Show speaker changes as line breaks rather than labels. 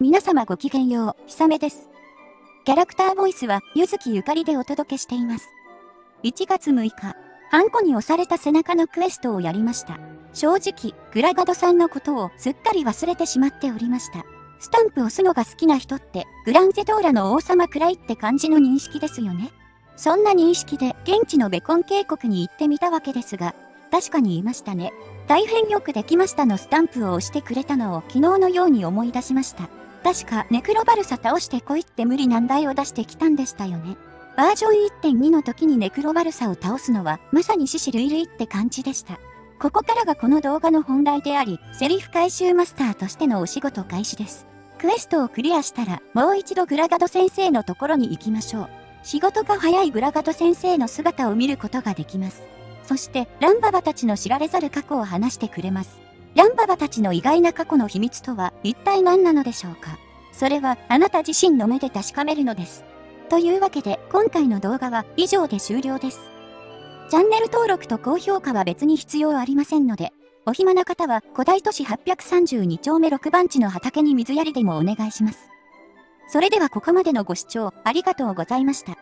皆様ごきげんよう、ひさめです。キャラクターボイスは、ゆずきゆかりでお届けしています。1月6日、ハンコに押された背中のクエストをやりました。正直、グラガドさんのことをすっかり忘れてしまっておりました。スタンプ押すのが好きな人って、グランゼドーラの王様くらいって感じの認識ですよね。そんな認識で現地のベコン渓谷に行ってみたわけですが、確かに言いましたね。大変よくできましたのスタンプを押してくれたのを昨日のように思い出しました。確かネクロバルサ倒してこいって無理難題を出してきたんでしたよね。バージョン1.2の時にネクロバルサを倒すのはまさに獅子類類って感じでした。ここからがこの動画の本題であり、セリフ回収マスターとしてのお仕事開始です。クエストをクリアしたら、もう一度グラガド先生のところに行きましょう。仕事が早いグラガド先生の姿を見ることができます。そして、ランババたちの知られざる過去を話してくれます。ランババたちの意外な過去の秘密とは一体何なのでしょうか？それはあなた自身の目で確かめるのです。というわけで今回の動画は以上で終了です。チャンネル登録と高評価は別に必要ありませんので、お暇な方は古代都市832丁目6番地の畑に水やりでもお願いします。それではここまでのご視聴ありがとうございました。